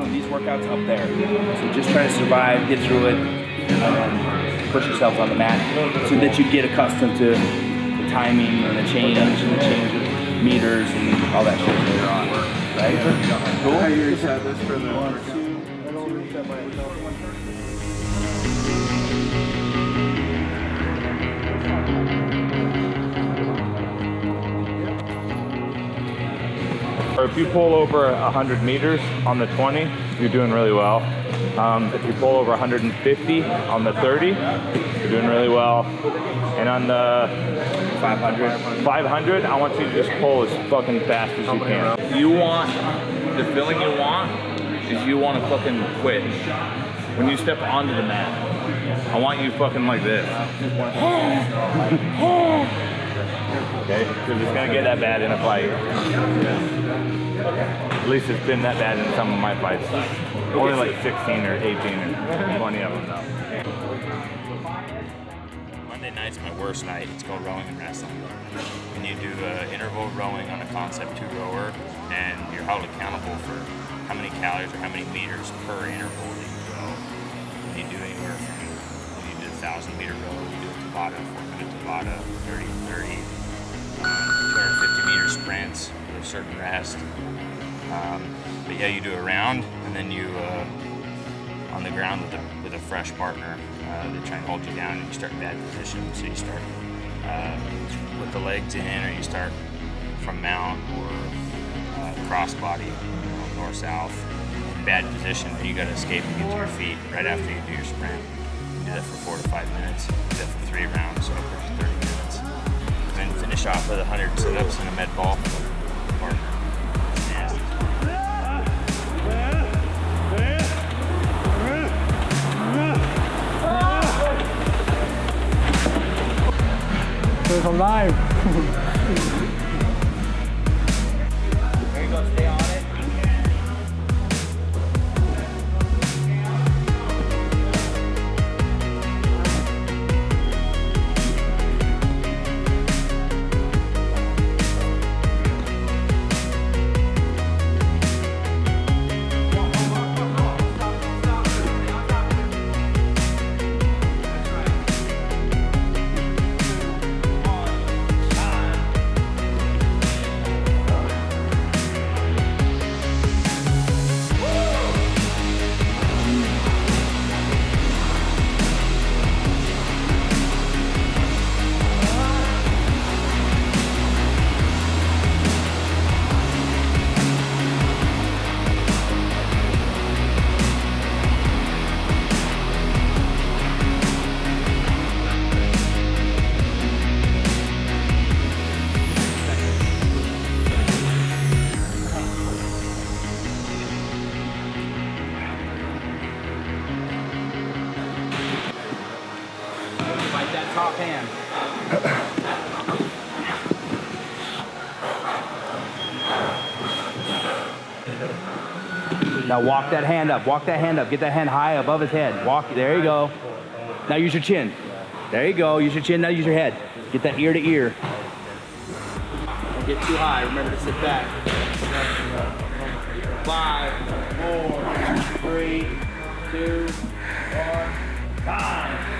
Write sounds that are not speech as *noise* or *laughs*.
doing these workouts up there. So just try to survive, get through it, and push yourself on the mat so that you get accustomed to the timing and the change and the change of meters and all that shit later on. Right? Cool? You this for the Or if you pull over 100 meters on the 20, you're doing really well. Um, if you pull over 150 on the 30, you're doing really well. And on the 500, 500, I want you to just pull as fucking fast as you can. You want the feeling you want is you want to fucking quit. When you step onto the mat, I want you fucking like this. *laughs* Okay? Because it's gonna get that bad in a fight. At least it's been that bad in some of my fights. Only like 16 or 18 or 20 of them though. Monday night's my worst night. It's called rowing and wrestling. When you do uh, interval rowing on a concept two rower, and you're held accountable for how many calories or how many meters per interval that you row. And you do anywhere from you do a thousand meter row, you do a Tabata, four minute Tabata, 30, 30, Um, but yeah, you do a round, and then you uh, on the ground with a, with a fresh partner. Uh, they try and hold you down, and you start in bad position. So you start uh, with the legs in, or you start from mount or uh, crossbody, you know, north south. Bad position, and you got to escape and get to your feet right after you do your sprint. You do that for four to five minutes. You do that for three rounds, so upwards 30 minutes. And then finish off with 100 sit-ups and a med ball. Or, There's a live. *laughs* top hand. Now walk that hand up. Walk that hand up. Get that hand high above his head. Walk. There you go. Now use your chin. There you go. Use your chin. Now use your head. Get that ear to ear. Don't get too high. Remember to sit back. Five, four, three, two, one, time.